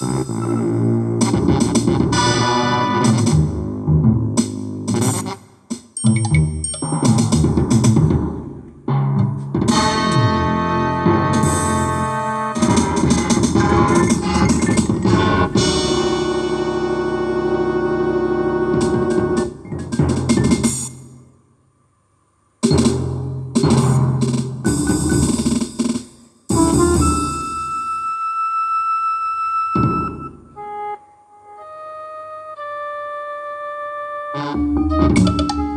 Mm-hmm. Música